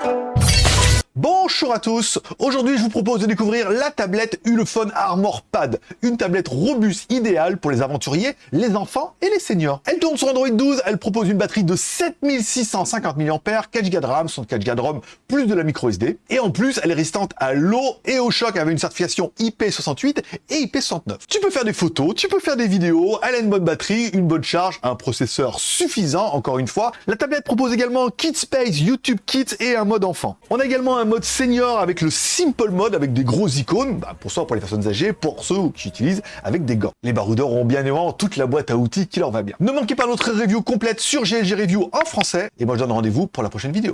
thank you Bonjour à tous, aujourd'hui je vous propose de découvrir la tablette Ulefone Armor Pad, une tablette robuste idéale pour les aventuriers, les enfants et les seniors. Elle tourne sur Android 12, elle propose une batterie de 7650 mAh, 4 Go de RAM, 64 Go de ROM, plus de la micro SD, et en plus elle est résistante à l'eau et au choc avec une certification IP68 et IP69. Tu peux faire des photos, tu peux faire des vidéos, elle a une bonne batterie, une bonne charge, un processeur suffisant encore une fois. La tablette propose également Kit Space, YouTube Kit et un mode enfant. On a également un mode senior avec le Simple Mode avec des gros icônes, bah, pour ça pour les personnes âgées, pour ceux qui utilisent avec des gants. Les baroudeurs ont bien évidemment toute la boîte à outils qui leur va bien. Ne manquez pas notre review complète sur GLG Review en français, et moi je donne rendez-vous pour la prochaine vidéo.